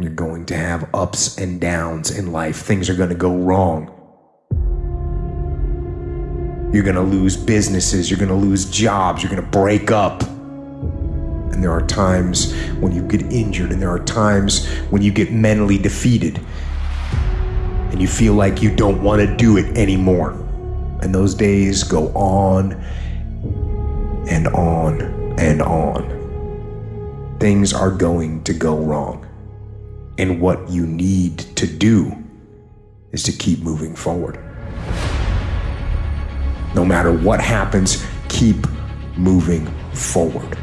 You're going to have ups and downs in life. Things are going to go wrong. You're going to lose businesses. You're going to lose jobs. You're going to break up. And there are times when you get injured, and there are times when you get mentally defeated, and you feel like you don't want to do it anymore. And those days go on and on and on. Things are going to go wrong. And what you need to do is to keep moving forward. No matter what happens, keep moving forward.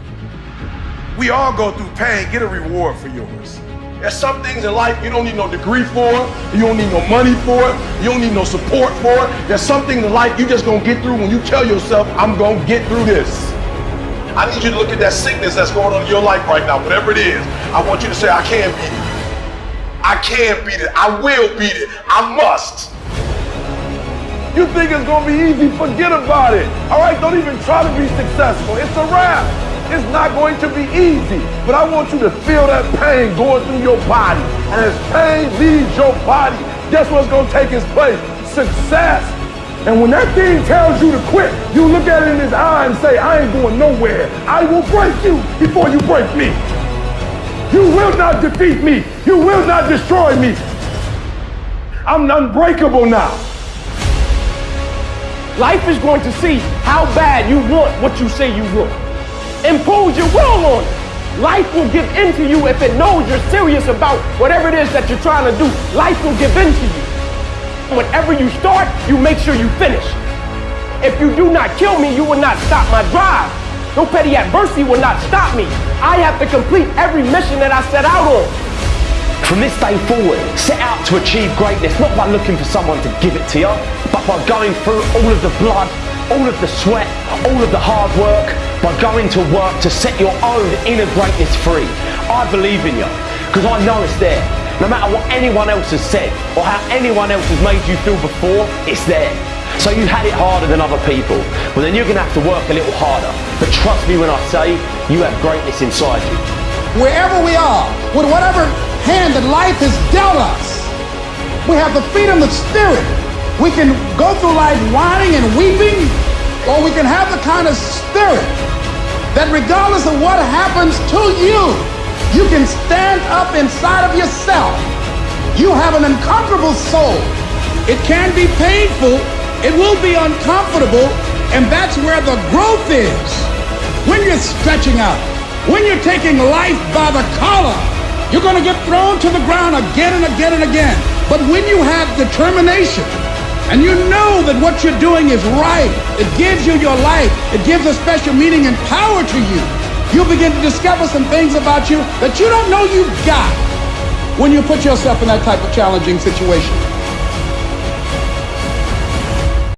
We all go through pain. Get a reward for yours. There's some things in life you don't need no degree for, you don't need no money for it, you don't need no support for it. There's something in life you just gonna get through when you tell yourself, I'm gonna get through this. I need you to look at that sickness that's going on in your life right now, whatever it is. I want you to say, I can beat it. I can beat it. I will beat it. I must. You think it's gonna be easy? Forget about it. All right, don't even try to be successful. It's a wrap. It's not going to be easy, but I want you to feel that pain going through your body. And as pain leaves your body, guess what's to take its place? Success. And when that thing tells you to quit, you look at it in his eye and say, I ain't going nowhere. I will break you before you break me. You will not defeat me. You will not destroy me. I'm unbreakable now. Life is going to see how bad you want what you say you want. Impose your will on it. Life will give in to you if it knows you're serious about whatever it is that you're trying to do. Life will give in to you. Whenever you start, you make sure you finish. If you do not kill me, you will not stop my drive. No petty adversity will not stop me. I have to complete every mission that I set out on. From this day forward, set out to achieve greatness, not by looking for someone to give it to you, but by going through all of the blood, all of the sweat, all of the hard work, by going to work to set your own inner greatness free. I believe in you, because I know it's there. No matter what anyone else has said, or how anyone else has made you feel before, it's there. So you had it harder than other people. Well then you're going to have to work a little harder. Trust me when I say, you have greatness inside you. Wherever we are, with whatever hand that life has dealt us, we have the freedom of spirit. We can go through life whining and weeping, or we can have the kind of spirit that regardless of what happens to you, you can stand up inside of yourself. You have an uncomfortable soul. It can be painful. It will be uncomfortable. And that's where the growth is. When you're stretching out, when you're taking life by the collar, you're going to get thrown to the ground again and again and again. But when you have determination, and you know that what you're doing is right, it gives you your life, it gives a special meaning and power to you, you'll begin to discover some things about you that you don't know you've got when you put yourself in that type of challenging situation.